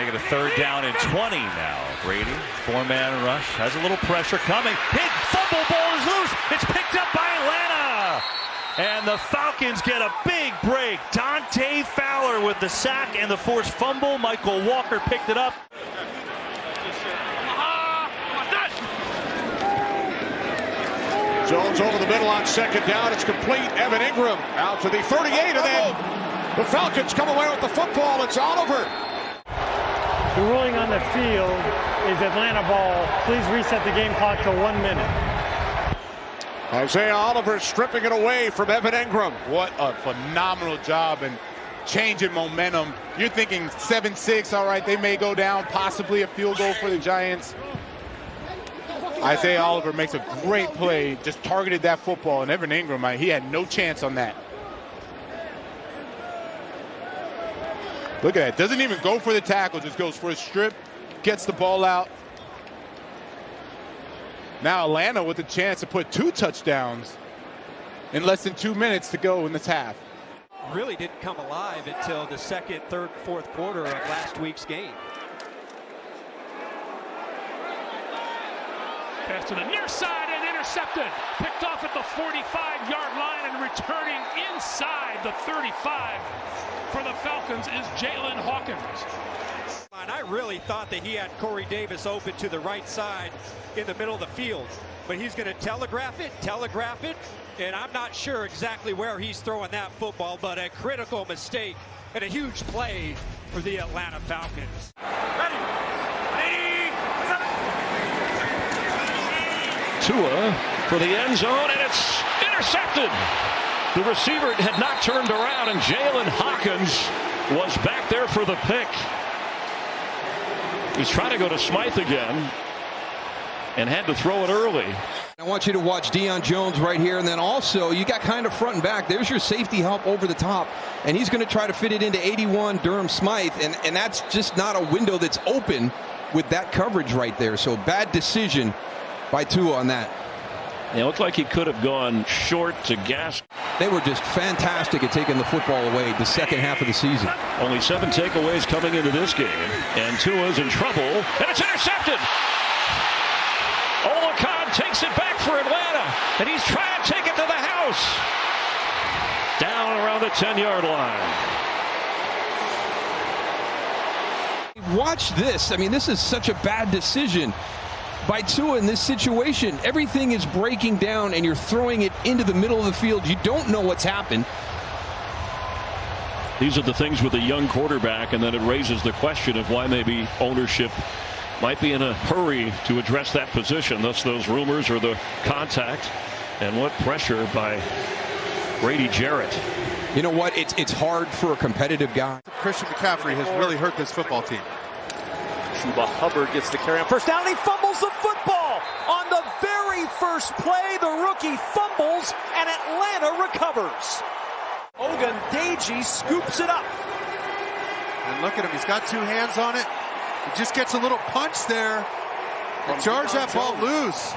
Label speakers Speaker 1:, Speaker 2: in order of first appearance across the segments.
Speaker 1: Make it a third down and 20 now. Brady, four-man rush, has a little pressure coming. Hit, fumble ball is loose. It's picked up by Atlanta. And the Falcons get a big break. Dante Fowler with the sack and the forced fumble. Mykal Walker picked it up.
Speaker 2: Jones over the middle on second down. It's complete. Evan Engram out to the 38, and then the Falcons come away with the football. It's Oliver.
Speaker 3: The ruling on the field is Atlanta ball. Please reset the game clock to one minute.
Speaker 2: Isaiah Oliver stripping it away from Evan Engram.
Speaker 4: What a phenomenal job and changing momentum. You're thinking 7-6, all right, they may go down, possibly a field goal for the Giants. Isaiah Oliver makes a great play, just targeted that football, and Evan Engram, he had no chance on that. Look at that. Doesn't even go for the tackle, just goes for a strip, gets the ball out. Now Atlanta with a chance to put two touchdowns in less than two minutes to go in this half.
Speaker 5: Really didn't come alive until the second, third, fourth quarter of last week's game.
Speaker 6: Pass to the near side and intercepted. Picked off at the 45-yard line and returning inside the 35 for the Falcons is Jaylinn Hawkins.
Speaker 5: And I really thought that he had Corey Davis open to the right side in the middle of the field. But he's going to telegraph it, telegraph it, and I'm not sure exactly where he's throwing that football, but a critical mistake and a huge play for the Atlanta Falcons.
Speaker 7: Tua for the end zone, and it's intercepted. The receiver had not turned around, and Jaylinn Hawkins was back there for the pick. He's trying to go to Smythe again and had to throw it early.
Speaker 8: I want you to watch Deion Jones right here, and then also you got kind of front and back. There's your safety help over the top, and he's going to try to fit it into 81 Durham Smythe, and, and that's just not a window that's open with that coverage right there. So bad decision by Tua on that.
Speaker 7: It looked like he could have gone short to gas.
Speaker 8: They were just fantastic at taking the football away the second half of the season.
Speaker 7: Only seven takeaways coming into this game. And Tua's in trouble. And it's intercepted. Oluokun takes it back for Atlanta. And he's trying to take it to the house. Down around the 10-yard
Speaker 8: line. Watch this. I mean, this is such a bad decision by Tua in this situation. Everything is breaking down and you're throwing it into the middle of the field. You don't know what's happened.
Speaker 7: These are the things with a young quarterback, and then it raises the question of why maybe ownership might be in a hurry to address that position. Thus, those rumors or the contact, and what pressure by Grady Jarrett.
Speaker 8: You know what? It's it's hard for a competitive guy.
Speaker 4: Christian McCaffrey has really hurt this football team.
Speaker 1: Chuba Hubbard gets the carry on first down. He fumbles the football on the very first play. The rookie fumbles, and Atlanta recovers. Ogundeji scoops it up.
Speaker 4: And look at him. He's got two hands on it. He just gets a little punch there. And charge that ball loose.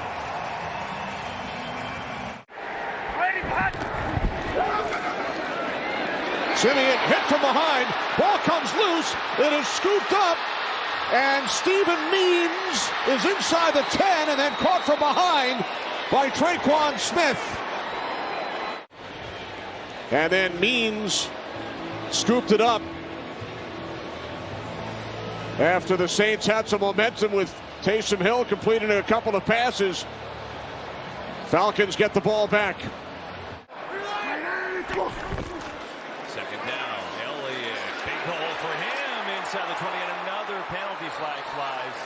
Speaker 2: Siemian hit from behind. Ball comes loose. It is scooped up. And Steven Means is inside the 10 and then caught from behind by Tre'Quan Smith. And then Means scooped it up. After the Saints had some momentum with Taysom Hill completing a couple of passes, Falcons get the ball back.
Speaker 1: Second down. Elliott. Big hole for him inside the 20 and penalty flag flies.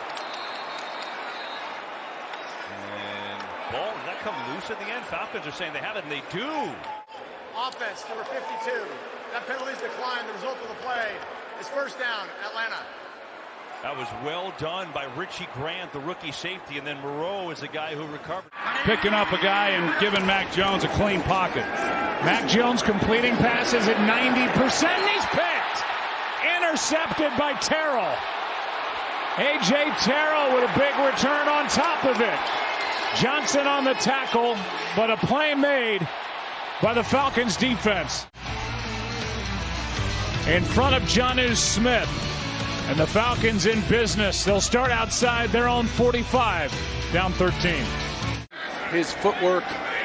Speaker 1: And ball, does that come loose at the end? Falcons are saying they have it, and they do.
Speaker 9: Offense, number 52. That penalty's declined. The result of the play is first down, Atlanta.
Speaker 1: That was well done by Richie Grant, the rookie safety, and then Moreau is the guy who recovered.
Speaker 10: Picking up a guy and giving Mac Jones a clean pocket. Mac Jones completing passes at 90%. He's picked. Intercepted by Terrell. A.J. Terrell with a big return on top of it. Johnson on the tackle, but a play made by the Falcons defense. In front of Jonnu Smith. And the Falcons in business. They'll start outside their own 45, down 13.
Speaker 11: His footwork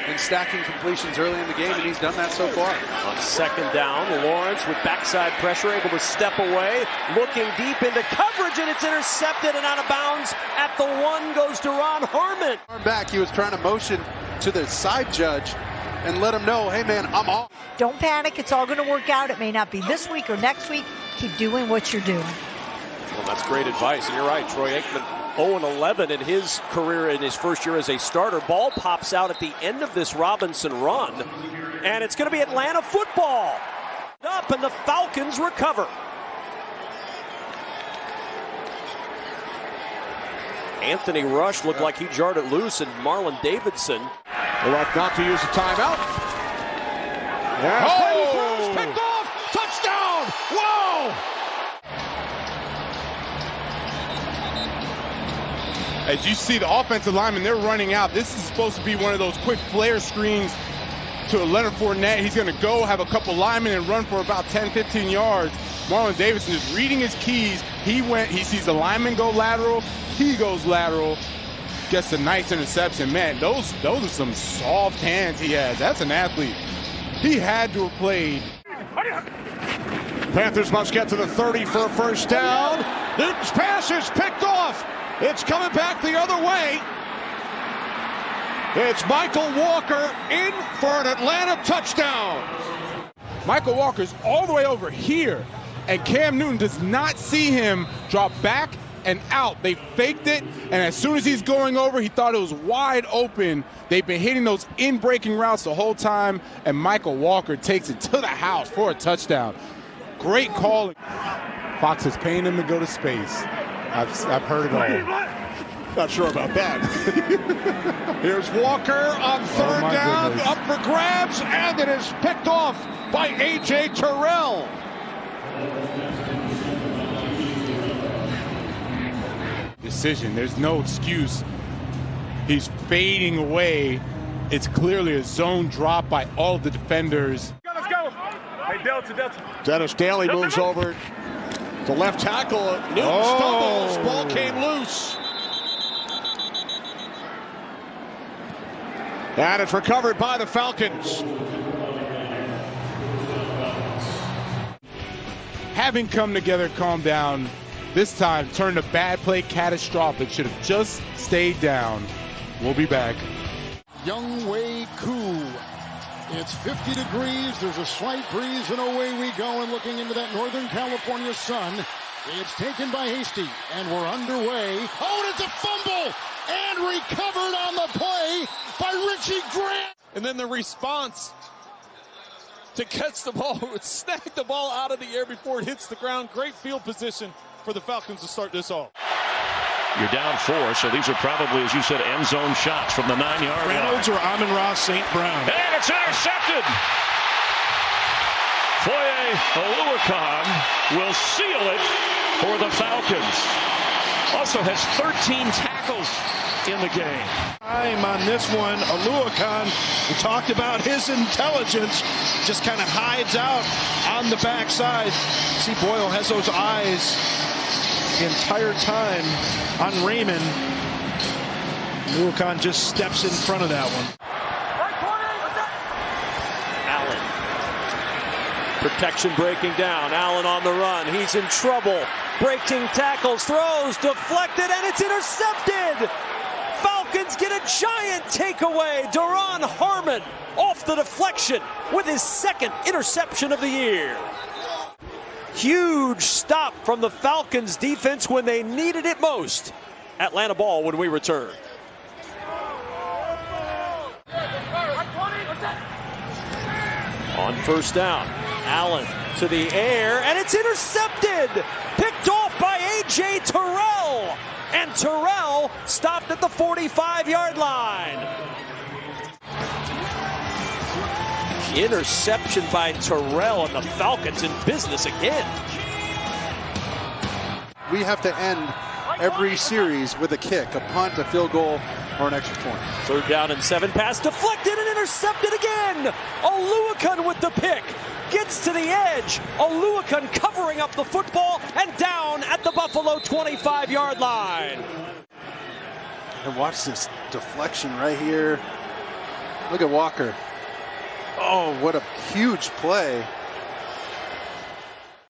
Speaker 11: in stacking completions early in the game, and he's done that so far.
Speaker 12: On second down, Lawrence with backside pressure, able to step away, looking deep into coverage, and it's intercepted and out of bounds. At the one goes Duron Harmon.
Speaker 11: Back, he was trying to motion to the side judge and let him know, hey man, I'm off.
Speaker 13: Don't panic. It's all going to work out. It may not be this week or next week. Keep doing what you're doing.
Speaker 12: Well, that's great advice. And you're right, Troy Aikman 0-11 in his career in his first year as a starter. Ball pops out at the end of this Robinson run, and it's going to be Atlanta football. Up, and the Falcons recover. Anthony Rush looked like he jarred it loose, and Marlon Davidson.
Speaker 2: Elect not to use a timeout. Yeah, oh!
Speaker 4: As you see the offensive lineman, they're running out. This is supposed to be one of those quick flare screens to Leonard Fournette. He's going to go have a couple linemen and run for about 10, 15 yards. Marlon Davidson is reading his keys. He went, he sees the lineman go lateral. He goes lateral. Gets a nice interception. Man, those those are some soft hands he has. That's an athlete. He had to have played.
Speaker 2: Panthers must get to the 30 for a first down. Newton's pass is picked off. It's coming back the other way. It's Mykal Walker in for an Atlanta touchdown.
Speaker 4: Mykal Walker's all the way over here, and Cam Newton does not see him drop back and out. They faked it, and as soon as he's going over, he thought it was wide open. They've been hitting those in breaking routes the whole time, and Mykal Walker takes it to the house for a touchdown. Great call. Fox is paying him to go to space. I've, I've heard it all.
Speaker 2: Not sure about that. Here's Walker on oh, third
Speaker 4: oh
Speaker 2: down,
Speaker 4: goodness.
Speaker 2: up for grabs, and it is picked off by A.J. Terrell.
Speaker 4: Decision. There's no excuse. He's fading away. It's clearly a zone drop by all the defenders.
Speaker 14: Let's go. Hey, Delta, Delta.
Speaker 2: Dennis Daley moves over to left tackle. Newton
Speaker 4: Oh.
Speaker 2: stumbles. Ball came loose. And it's recovered by the Falcons.
Speaker 4: Having come together, calm down. This time, turned a bad play catastrophic. Should have just stayed down. We'll be back.
Speaker 15: Younghoe Koo. It's 50 degrees. There's a slight breeze, and away we go. And looking into that Northern California sun, it's taken by Hasty, and we're underway. Oh, and it's a fumble and recovered on the play by Richie Grant.
Speaker 16: And then the response to catch the ball, snag the ball out of the air before it hits the ground. Great field position for the Falcons to start this off.
Speaker 7: You're down four, so these are probably, as you said, end zone shots from the nine yard line.
Speaker 10: Reynolds or Amon-Ra St. Brown.
Speaker 7: And it's intercepted. Foye Oluokun will seal it for the Falcons. Also has 13 tackles in the game.
Speaker 17: Time on this one, Oluokun, we talked about his intelligence, just kind of hides out on the backside. See, Boyle has those eyes the entire time on Raymond. Oluokun just steps in front of that one.
Speaker 12: Allen. Protection breaking down. Allen on the run. He's in trouble. Breaking tackles, throws, deflected, and it's intercepted. Falcons get a giant takeaway. Duron Harmon off the deflection with his second interception of the year. Huge stop from the Falcons defense when they needed it most. Atlanta ball when we return. On first down, Allen to the air, and it's intercepted. Picked off by A.J. Terrell. And Terrell stopped at the 45 yard line. Interception by Terrell, and the Falcons in business again.
Speaker 11: We have to end every series with a kick, a punt, a field goal. or an extra point.
Speaker 12: Third down and seven. Pass deflected and intercepted again. Oluokun with the pick. Gets to the edge. Oluokun covering up the football and down at the Buffalo 25 yard line.
Speaker 11: And watch this deflection right here. Look at Walker. Oh, what a huge play.